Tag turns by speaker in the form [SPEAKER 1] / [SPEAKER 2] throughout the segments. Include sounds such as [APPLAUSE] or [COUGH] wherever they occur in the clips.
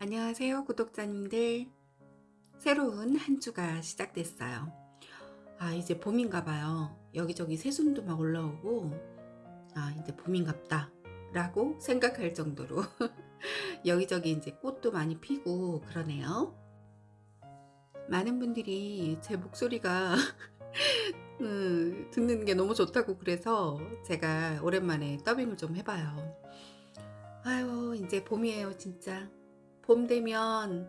[SPEAKER 1] 안녕하세요 구독자님들. 새로운 한 주가 시작됐어요. 아 이제 봄인가 봐요. 여기저기 새순도 막 올라오고 아 이제 봄인갑다 라고 생각할 정도로 [LAUGHS] 여기저기 이제 꽃도 많이 피고 그러네요. 많은 분들이 제 목소리가 [LAUGHS] 음, 듣는 게 너무 좋다고 그래서 제가 오랜만에 더빙을 좀 해봐요. 아유 이제 봄이에요 진짜 봄 되면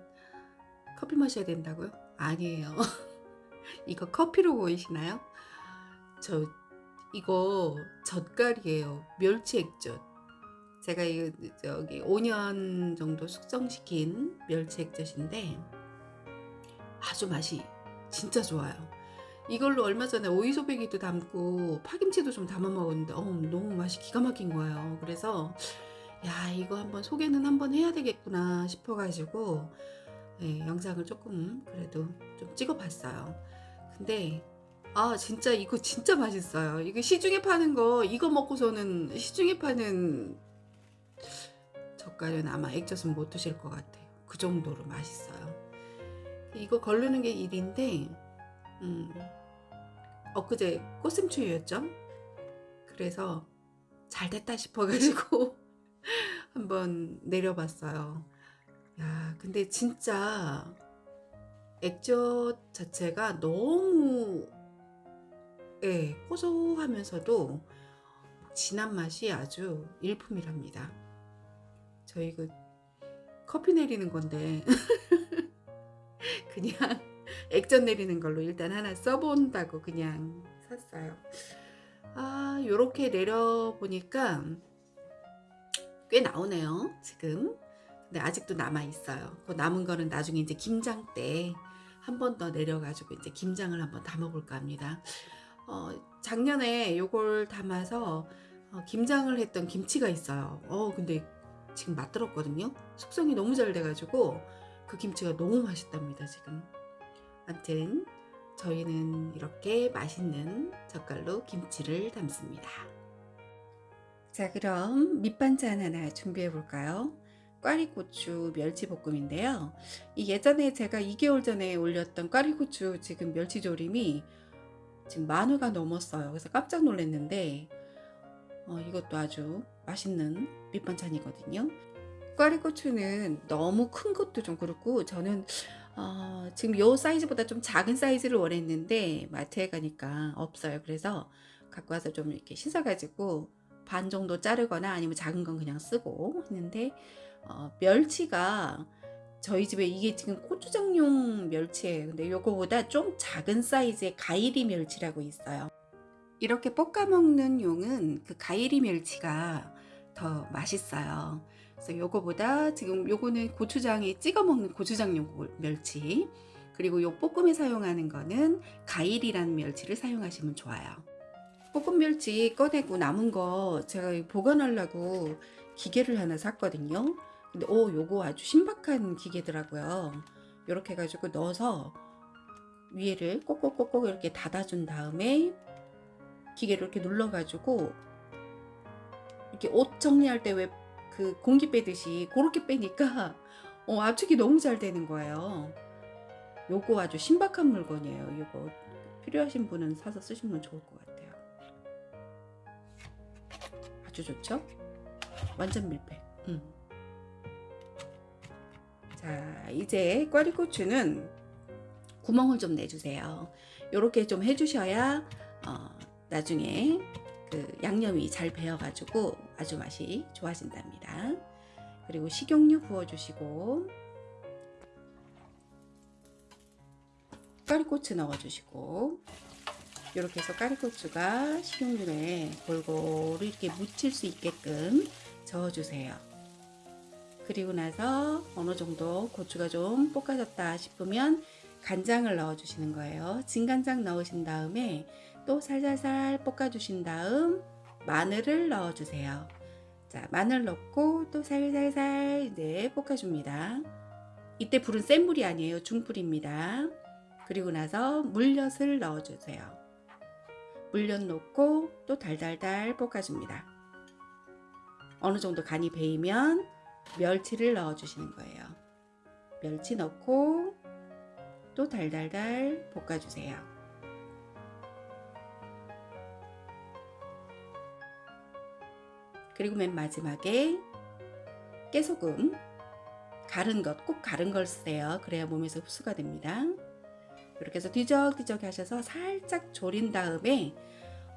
[SPEAKER 1] 커피 마셔야 된다고요? 아니에요. [LAUGHS] 이거 커피로 보이시나요? 저 이거 젓갈이에요. 멸치 액젓. 제가 이거 저기 5년 정도 숙성시킨 멸치 액젓인데 아주 맛이 진짜 좋아요. 이걸로 얼마 전에 오이소배기도 담고 파김치도 좀 담아 먹었는데 어, 너무 맛이 기가 막힌 거예요. 그래서 야 이거 한번 소개는 한번 해야 되겠구나 싶어가지고 네, 영상을 조금 그래도 좀 찍어봤어요. 근데 아 진짜 이거 진짜 맛있어요. 이거 시중에 파는 거 이거 먹고서는 시중에 파는 젓갈은 아마 액젓은 못 드실 것 같아요. 그 정도로 맛있어요. 이거 걸르는 게 일인데 음, 엊그제 꽃샘추위였죠? 그래서 잘 됐다 싶어가지고 한번 내려봤어요. 야, 근데 진짜 액젓 자체가 너무 예, 고소하면서도 진한 맛이 아주 일품이랍니다. 저희 그 커피 내리는 건데 [LAUGHS] 그냥 액젓 내리는 걸로 일단 하나 써본다고 그냥 샀어요. 아, 요렇게 내려보니까 꽤 나오네요 지금. 근데 아직도 남아 있어요. 그 남은 거는 나중에 이제 김장 때 한 번 더 내려 가지고 이제 김장을 한번 담아 볼까 합니다. 어, 작년에 요걸 담아서 어, 김장을 했던 김치가 있어요. 어 근데 지금 맛들었거든요. 숙성이 너무 잘 돼 가지고 그 김치가 너무 맛있답니다 지금. 아무튼 저희는 이렇게 맛있는 젓갈로 김치를 담습니다 자 그럼 밑반찬 하나 준비해 볼까요? 꽈리고추 멸치볶음인데요. 이 예전에 제가 2개월 전에 올렸던 꽈리고추 지금 멸치조림이 지금 만회가 넘었어요. 그래서 깜짝 놀랐는데 어, 이것도 아주 맛있는 밑반찬이거든요. 꽈리고추는 너무 큰 것도 좀 그렇고 저는 어, 지금 이 사이즈보다 좀 작은 사이즈를 원했는데 마트에 가니까 없어요. 그래서 갖고 와서 좀 이렇게 씻어 가지고 반 정도 자르거나 아니면 작은 건 그냥 쓰고 했는데 어, 멸치가 저희 집에 이게 지금 고추장용 멸치예요. 근데 요거보다 좀 작은 사이즈의 가이리 멸치라고 있어요. 이렇게 볶아 먹는 용은 그 가이리 멸치가 더 맛있어요. 그래서 요거보다 지금 요거는 고추장에 찍어 먹는 고추장용 멸치 그리고 요 볶음에 사용하는 거는 가일이라는 멸치를 사용하시면 좋아요. 볶음 멸치 꺼내고 남은 거 제가 보관하려고 기계를 하나 샀거든요. 근데 오 요거 아주 신박한 기계더라고요. 이렇게 해가지고 넣어서 위에를 꼭꼭꼭꼭 이렇게 닫아준 다음에 기계를 이렇게 눌러가지고 이렇게 옷 정리할 때 왜 그 공기 빼듯이 그렇게 빼니까 어, 압축이 너무 잘 되는 거예요. 요거 아주 신박한 물건이에요. 요거 필요하신 분은 사서 쓰시면 좋을 것 같아요 아주 좋죠? 완전 밀폐. 음. 자 이제 꽈리고추는 구멍을 좀 내주세요. 이렇게 좀 해주셔야 어, 나중에 그 양념이 잘 배어가지고 아주 맛이 좋아진답니다. 그리고 식용유 부어주시고 꽈리고추 넣어주시고 이렇게 해서 까리고추가 식용유에 골고루 이렇게 묻힐 수 있게끔 저어주세요. 그리고 나서 어느 정도 고추가 좀 볶아졌다 싶으면 간장을 넣어 주시는 거예요. 진간장 넣으신 다음에 또 살살살 볶아 주신 다음 마늘을 넣어 주세요. 자, 마늘 넣고 또 살살살 이제 볶아 줍니다. 이때 불은 센 불이 아니에요. 중불입니다. 그리고 나서 물엿을 넣어 주세요. 물엿 넣고 또 달달달 볶아줍니다. 어느 정도 간이 배이면 멸치를 넣어 주시는 거예요. 멸치 넣고 또 달달달 볶아주세요. 그리고 맨 마지막에 깨소금 가른 것, 꼭 가른 걸 쓰세요. 그래야 몸에서 흡수가 됩니다. 이렇게 해서 뒤적뒤적 하셔서 살짝 졸인 다음에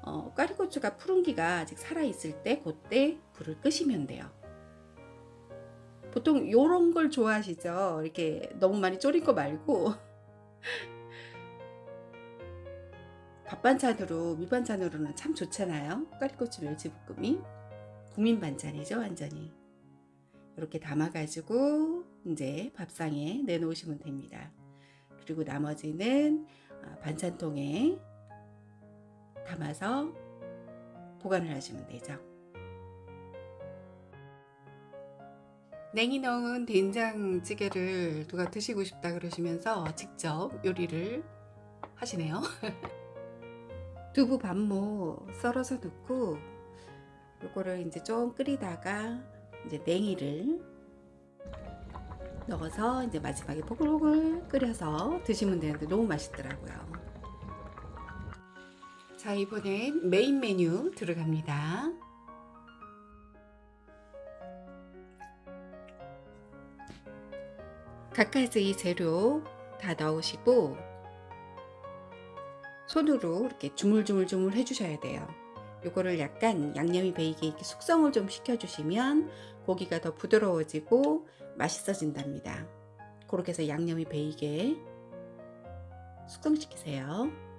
[SPEAKER 1] 어, 까리고추가 푸른기가 아직 살아있을 때 그때 불을 끄시면 돼요. 보통 요런 걸 좋아하시죠? 이렇게 너무 많이 졸인 거 말고 [LAUGHS] 밥 반찬으로 밑반찬으로는 참 좋잖아요. 까리고추 멸치볶음이 국민 반찬이죠, 완전히. 이렇게 담아가지고 이제 밥상에 내놓으시면 됩니다. 그리고 나머지는 아, 반찬통에 담아서 보관을 하시면 되죠. 냉이 넣은 된장찌개를 누가 드시고 싶다 그러시면서 직접 요리를 하시네요. [LAUGHS] 두부 반모 썰어서 넣고 요거를 이제 좀 끓이다가 이제 냉이를 넣어서 이제 마지막에 보글보글 끓여서 드시면 되는데 너무 맛있더라고요. 자 이번엔 메인 메뉴 들어갑니다. 각가지 재료 다 넣으시고 손으로 이렇게 주물주물주물 해주셔야 돼요. 요거를 약간 양념이 배이게 이렇게 숙성을 좀 시켜주시면 고기가 더 부드러워지고 맛있어진답니다. 그렇게 해서 양념이 배이게 숙성시키세요.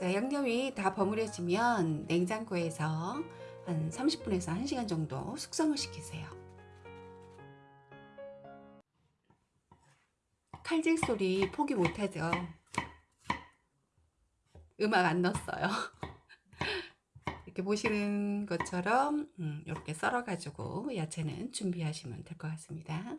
[SPEAKER 1] 자, 양념이 다 버무려지면 냉장고에서 한 30분에서 1시간 정도 숙성을 시키세요. 칼질 소리 포기 못하죠. 음악 안 넣었어요. [LAUGHS] 이렇게 보시는 것처럼 음, 이렇게 썰어가지고 야채는 준비하시면 될 것 같습니다.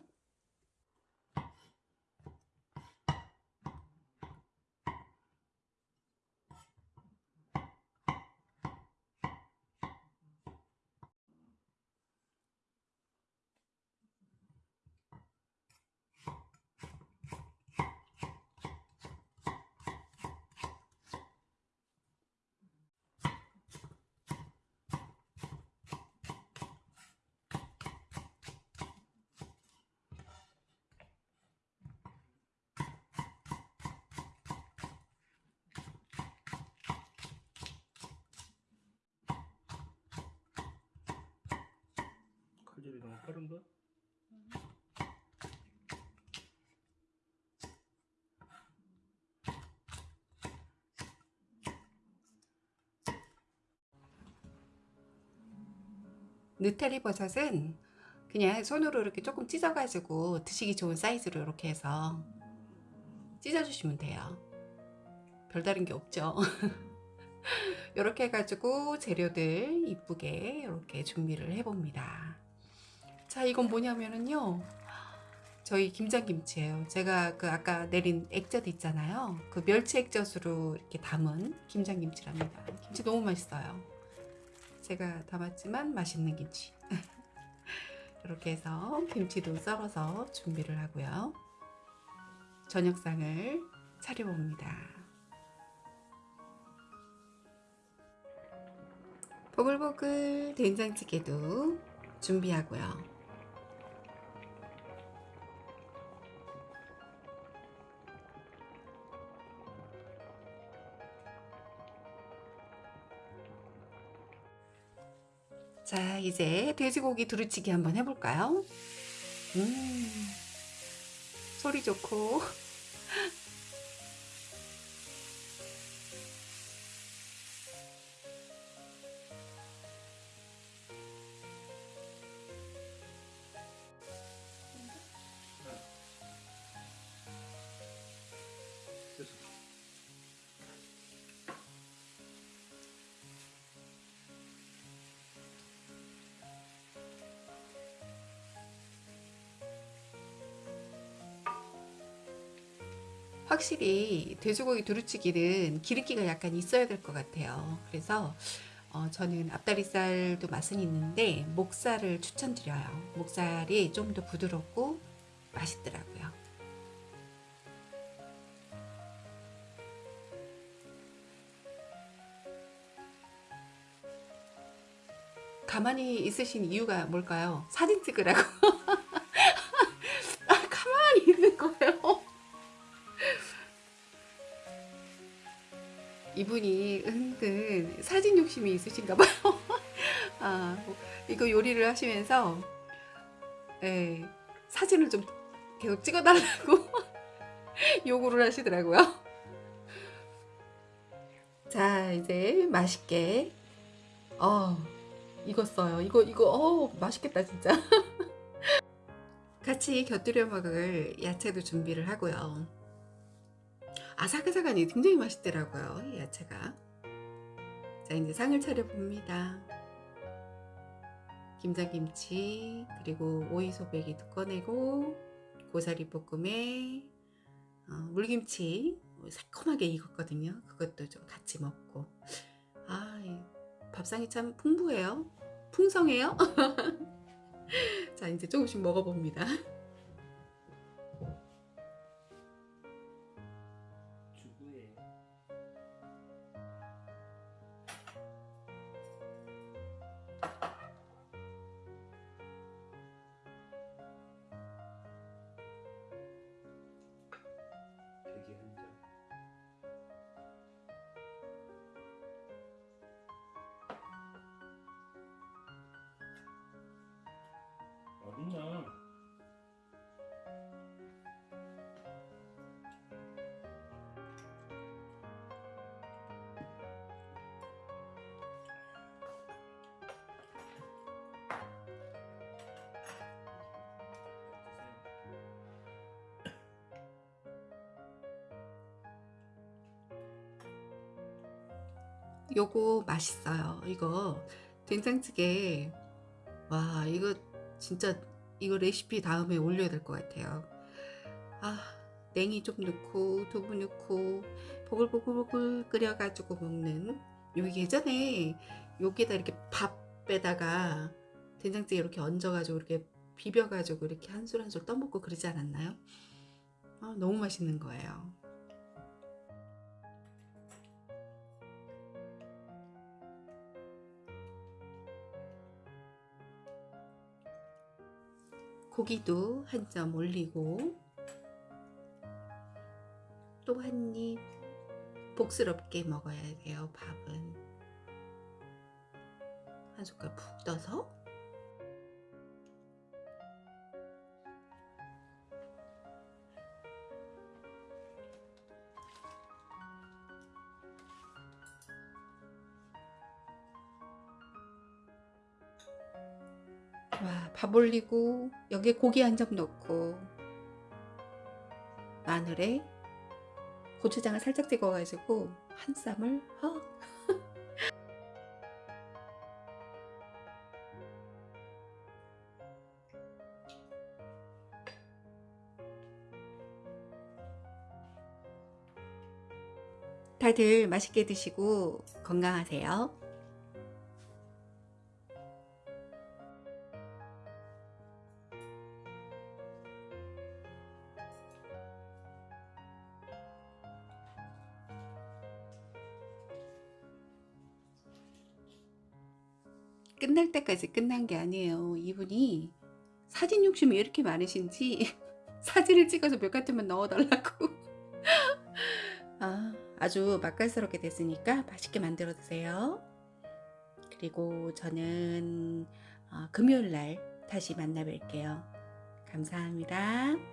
[SPEAKER 2] 너무 빠른가?
[SPEAKER 1] 느타리 버섯은 그냥 손으로 이렇게 조금 찢어가지고 드시기 좋은 사이즈로 이렇게 해서 찢어주시면 돼요. 별다른 게 없죠. [LAUGHS] 이렇게 해가지고 재료들 이쁘게 이렇게 준비를 해봅니다. 자, 이건 뭐냐면은요. 저희 김장김치예요. 제가 그 아까 내린 액젓 있잖아요. 그 멸치 액젓으로 이렇게 담은 김장김치랍니다. 김치 너무 맛있어요. 제가 담았지만 맛있는 김치. [LAUGHS] 이렇게 해서 김치도 썰어서 준비를 하고요. 저녁상을 차려봅니다. 보글보글 된장찌개도 준비하고요. 자, 이제 돼지고기 두루치기 한번 해볼까요? 음, 소리 좋고. 확실히 돼지고기 두루치기는 기름기가 약간 있어야 될 것 같아요. 그래서 어, 저는 앞다리살도 맛은 있는데 목살을 추천드려요. 목살이 좀 더 부드럽고 맛있더라고요. 가만히 있으신 이유가 뭘까요? 사진 찍으라고. [LAUGHS] 이분이 은근 사진 욕심이 있으신가 봐요. [LAUGHS] 아, 뭐, 이거 요리를 하시면서 예, 사진을 좀 계속 찍어달라고 [LAUGHS] 요구를 하시더라고요. [LAUGHS] 자, 이제 맛있게 어, 익었어요. 이거 이거 어, 맛있겠다 진짜. 같이 곁들여 먹을 야채도 준비를 하고요. 아삭아삭하니 굉장히 맛있더라고요. 이 야채가. 자, 이제 상을 차려 봅니다. 김장김치 그리고 오이소백이도 꺼내고 고사리 볶음에 어, 물김치 새콤하게 익었거든요. 그것도 좀 같이 먹고 아, 이 밥상이 참 풍부해요. 풍성해요. [LAUGHS] 자, 이제 조금씩 먹어봅니다. 요거 맛있어요. 이거 된장찌개 와 이거 진짜 이거 레시피 다음에 올려야 될 것 같아요. 아 냉이 좀 넣고 두부 넣고 보글보글보글 끓여가지고 먹는 요 예전에 여기다 이렇게 밥에다가 된장찌개 이렇게 얹어가지고 이렇게 비벼가지고 이렇게 한술 한술 떠먹고 그러지 않았나요? 아, 너무 맛있는 거예요. 고기도 한 점 올리고 또 한 입 복스럽게 먹어야 돼요 밥은. 한 숟갈 푹 떠서 밥 올리고 여기에 고기 한 점 넣고 마늘에 고추장을 살짝 찍어 가지고 한 쌈을 헉 [LAUGHS] 다들 맛있게 드시고 건강하세요. 끝날 때까지 끝난 게 아니에요. 이분이 사진 욕심이 왜 이렇게 많으신지 [LAUGHS] 사진을 찍어서 몇 가지만 넣어달라고. [LAUGHS] 아, 아주 맛깔스럽게 됐으니까 맛있게 만들어 드세요. 그리고 저는 어, 금요일 날 다시 만나 뵐게요. 감사합니다.